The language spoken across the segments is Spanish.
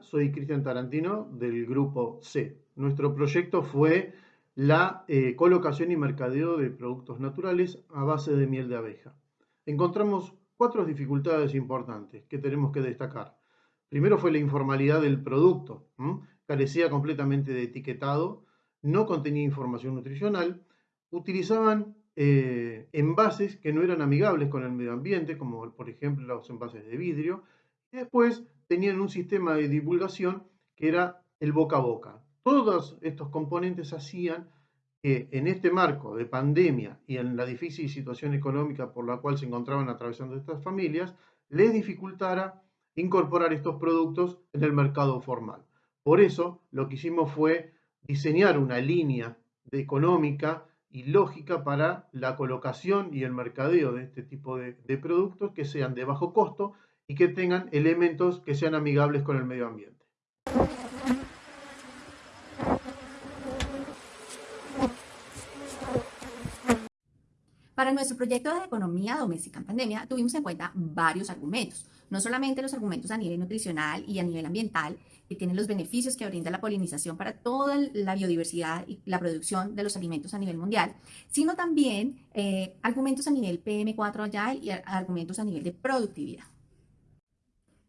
soy Cristian Tarantino del grupo C. Nuestro proyecto fue la eh, colocación y mercadeo de productos naturales a base de miel de abeja. Encontramos cuatro dificultades importantes que tenemos que destacar. Primero fue la informalidad del producto, carecía completamente de etiquetado, no contenía información nutricional, utilizaban eh, envases que no eran amigables con el medio ambiente, como por ejemplo los envases de vidrio, y después tenían un sistema de divulgación que era el boca a boca. Todos estos componentes hacían que en este marco de pandemia y en la difícil situación económica por la cual se encontraban atravesando estas familias, les dificultara incorporar estos productos en el mercado formal. Por eso lo que hicimos fue diseñar una línea de económica y lógica para la colocación y el mercadeo de este tipo de, productos que sean de bajo costo y que tengan elementos que sean amigables con el medio ambiente. Para nuestro proyecto de economía doméstica en pandemia tuvimos en cuenta varios argumentos, no solamente los argumentos a nivel nutricional y a nivel ambiental, que tienen los beneficios que brinda la polinización para toda la biodiversidad y la producción de los alimentos a nivel mundial, sino también eh, argumentos a nivel PM4 Agile y argumentos a nivel de productividad.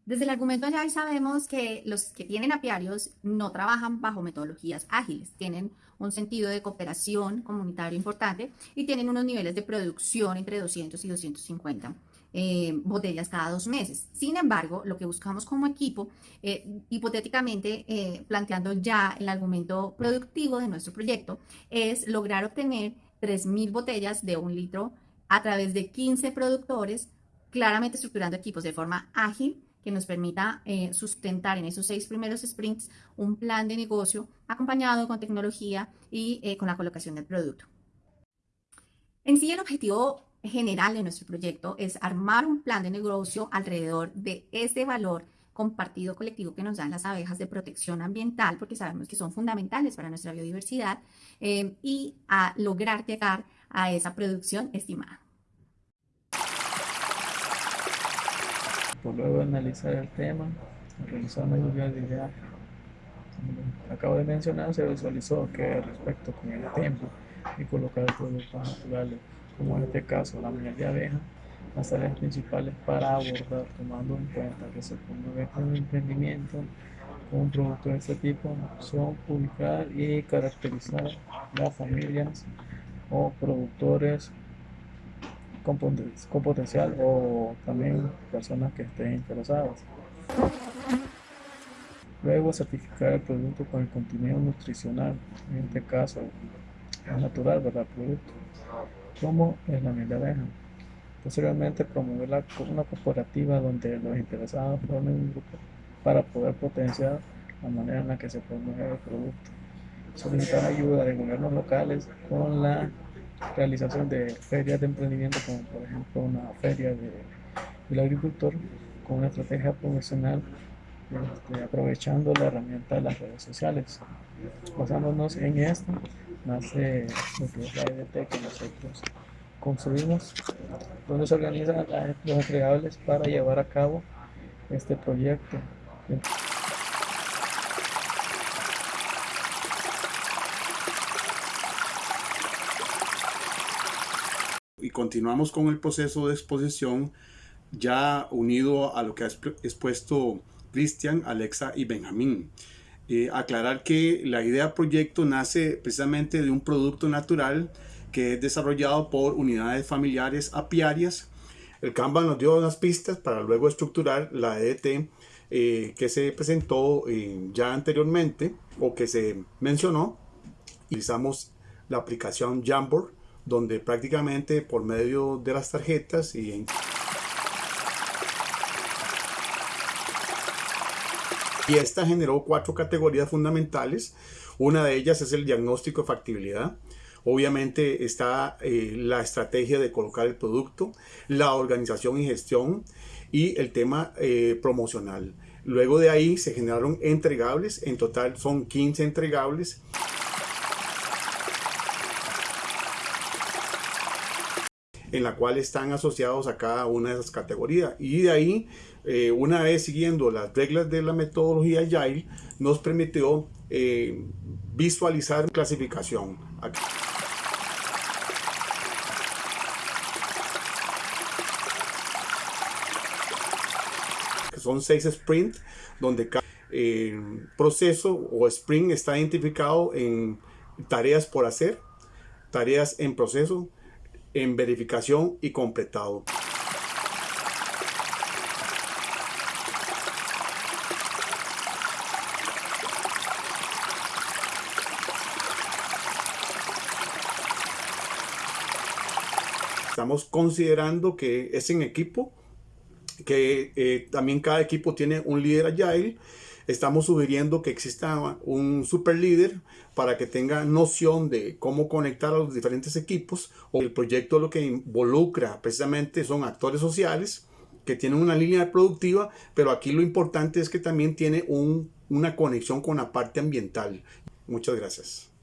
Desde el argumento Agile sabemos que los que tienen apiarios no trabajan bajo metodologías ágiles, tienen un sentido de cooperación comunitario importante y tienen unos niveles de producción entre 200 y 250 eh, botellas cada dos meses. Sin embargo, lo que buscamos como equipo, eh, hipotéticamente eh, planteando ya el argumento productivo de nuestro proyecto, es lograr obtener 3.000 botellas de un litro a través de 15 productores, claramente estructurando equipos de forma ágil que nos permita sustentar en esos seis primeros sprints un plan de negocio acompañado con tecnología y con la colocación del producto. En sí, el objetivo general de nuestro proyecto es armar un plan de negocio alrededor de ese valor compartido colectivo que nos dan las abejas de protección ambiental, porque sabemos que son fundamentales para nuestra biodiversidad, eh, y a lograr llegar a esa producción estimada. Luego de analizar el tema, realizar una lluvia de ideas, acabo de mencionar, se visualizó que respecto con el tiempo y colocar productos naturales como en este caso la miel de abeja, las áreas principales para abordar, tomando en cuenta que se promueve un emprendimiento con un producto de este tipo, son publicar y caracterizar las familias o productores con, potencial o también personas que estén interesadas. Luego certificar el producto con el contenido nutricional, en este caso natural, ¿verdad? Producto como es la miel de abeja. Posteriormente, promover la, una cooperativa donde los interesados formen un grupo para poder potenciar la manera en la que se promueve el producto. Solicitar ayuda de gobiernos locales con la realización de ferias de emprendimiento, como por ejemplo una feria de, del agricultor, con una estrategia profesional este, aprovechando la herramienta de las redes sociales. Basándonos en esto, nace lo que es la EDT que nosotros construimos, donde se organizan los entregables para llevar a cabo este proyecto. Continuamos con el proceso de exposición ya unido a lo que ha expuesto Cristian, Alexa y Benjamín. Eh, aclarar que la idea proyecto nace precisamente de un producto natural que es desarrollado por unidades familiares apiarias. El Kanban nos dio unas pistas para luego estructurar la EDT eh, que se presentó eh, ya anteriormente o que se mencionó. Utilizamos la aplicación Jamboard donde prácticamente por medio de las tarjetas y en Y esta generó cuatro categorías fundamentales. Una de ellas es el diagnóstico de factibilidad. Obviamente está eh, la estrategia de colocar el producto, la organización y gestión y el tema eh, promocional. Luego de ahí se generaron entregables, en total son 15 entregables. En la cual están asociados a cada una de esas categorías. Y de ahí, eh, una vez siguiendo las reglas de la metodología Agile, nos permitió eh, visualizar clasificación. Son seis sprints donde cada proceso o sprint está identificado en tareas por hacer, tareas en proceso, en verificación y completado. Estamos considerando que es en equipo, que eh, también cada equipo tiene un líder agile. Estamos sugiriendo que exista un super líder para que tenga noción de cómo conectar a los diferentes equipos. O el proyecto lo que involucra precisamente son actores sociales que tienen una línea productiva, pero aquí lo importante es que también tiene una conexión con la parte ambiental. Muchas gracias.